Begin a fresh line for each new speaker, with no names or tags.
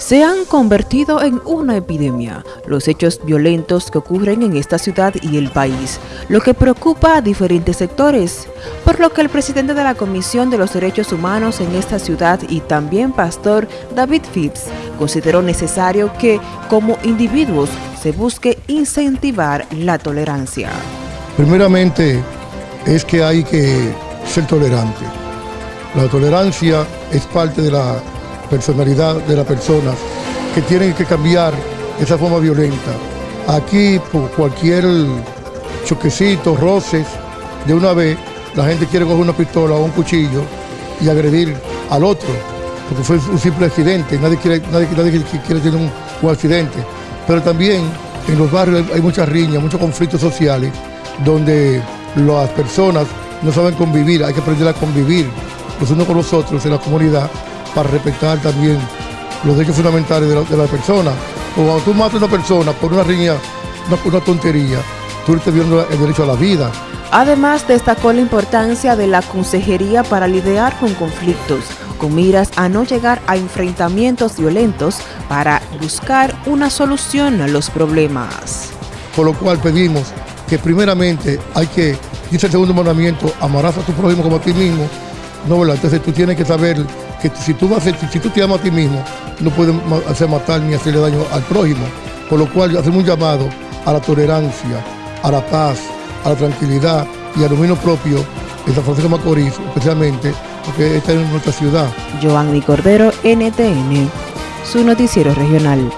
se han convertido en una epidemia, los hechos violentos que ocurren en esta ciudad y el país, lo que preocupa a diferentes sectores, por lo que el presidente de la Comisión de los Derechos Humanos en esta ciudad y también pastor David Phipps consideró necesario que, como individuos, se busque incentivar la tolerancia.
Primeramente es que hay que ser tolerante. La tolerancia es parte de la personalidad de las personas que tienen que cambiar esa forma violenta. Aquí, por cualquier choquecito, roces, de una vez la gente quiere coger una pistola o un cuchillo y agredir al otro, porque fue un simple accidente, nadie quiere, nadie, quiere tener un, un accidente. Pero también en los barrios hay muchas riñas, muchos conflictos sociales, donde las personas no saben convivir, hay que aprender a convivir los unos con los otros en la comunidad para respetar también los derechos fundamentales de la, persona. O cuando tú matas a una persona por una riña, una, tontería, tú estás viendo el derecho a la vida.
Además, destacó la importancia de la consejería para lidiar con conflictos, con miras a no llegar a enfrentamientos violentos para buscar una solución a los problemas.
Por lo cual pedimos que primeramente hay que, dice el segundo mandamiento, amarás a tu prójimo como a ti mismo, no, ¿verdad? Entonces tú tienes que saber que si tú, vas si tú te amas a ti mismo, no puedes hacer matar ni hacerle daño al prójimo. Por lo cual hacemos un llamado a la tolerancia, a la paz, a la tranquilidad y al dominio propio en San Francisco Macorís, especialmente porque esta es nuestra ciudad.
Giovanni Cordero, NTN, su noticiero regional.